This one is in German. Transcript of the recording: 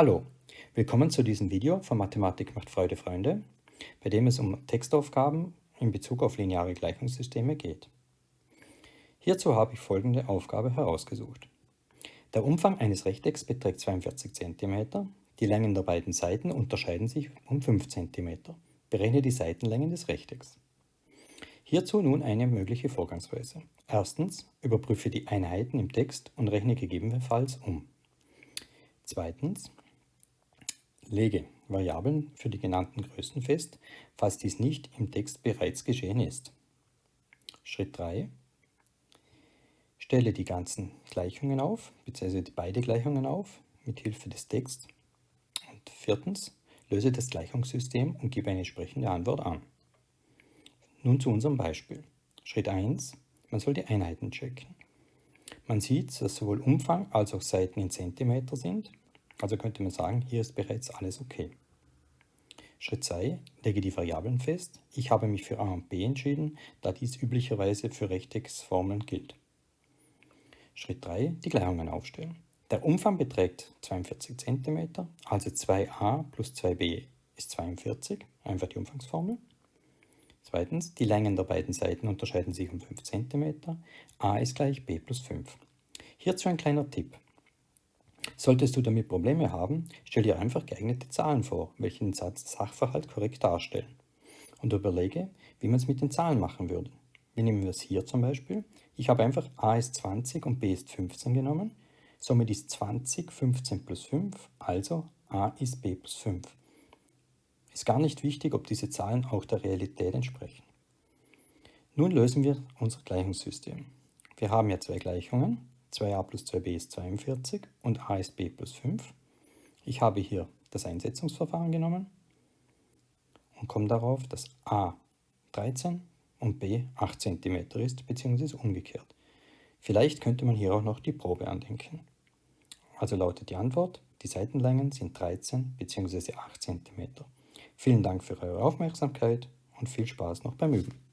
Hallo, willkommen zu diesem Video von Mathematik macht Freude Freunde, bei dem es um Textaufgaben in Bezug auf lineare Gleichungssysteme geht. Hierzu habe ich folgende Aufgabe herausgesucht. Der Umfang eines Rechtecks beträgt 42 cm, die Längen der beiden Seiten unterscheiden sich um 5 cm. Berechne die Seitenlängen des Rechtecks. Hierzu nun eine mögliche Vorgangsweise. Erstens, überprüfe die Einheiten im Text und rechne gegebenenfalls um. Zweitens, lege Variablen für die genannten Größen fest, falls dies nicht im Text bereits geschehen ist. Schritt 3. Stelle die ganzen Gleichungen auf, bzw. beide Gleichungen auf, mit Hilfe des Texts. Und viertens, löse das Gleichungssystem und gebe eine entsprechende Antwort an. Nun zu unserem Beispiel. Schritt 1. Man soll die Einheiten checken. Man sieht, dass sowohl Umfang als auch Seiten in Zentimeter sind also könnte man sagen, hier ist bereits alles okay. Schritt 2. Lege die Variablen fest. Ich habe mich für a und b entschieden, da dies üblicherweise für Rechtecksformeln gilt. Schritt 3. Die Gleichungen aufstellen. Der Umfang beträgt 42 cm, also 2a plus 2b ist 42, einfach die Umfangsformel. Zweitens, die Längen der beiden Seiten unterscheiden sich um 5 cm, a ist gleich b plus 5. Hierzu ein kleiner Tipp. Solltest du damit Probleme haben, stell dir einfach geeignete Zahlen vor, welche den Sachverhalt korrekt darstellen. Und überlege, wie man es mit den Zahlen machen würde. Wie nehmen wir es hier zum Beispiel? Ich habe einfach a ist 20 und b ist 15 genommen. Somit ist 20 15 plus 5, also a ist b plus 5. Ist gar nicht wichtig, ob diese Zahlen auch der Realität entsprechen. Nun lösen wir unser Gleichungssystem. Wir haben ja zwei Gleichungen 2a plus 2b ist 42 und a ist b plus 5. Ich habe hier das Einsetzungsverfahren genommen und komme darauf, dass a 13 und b 8 cm ist, beziehungsweise umgekehrt. Vielleicht könnte man hier auch noch die Probe andenken. Also lautet die Antwort, die Seitenlängen sind 13 bzw. 8 cm. Vielen Dank für eure Aufmerksamkeit und viel Spaß noch beim Üben.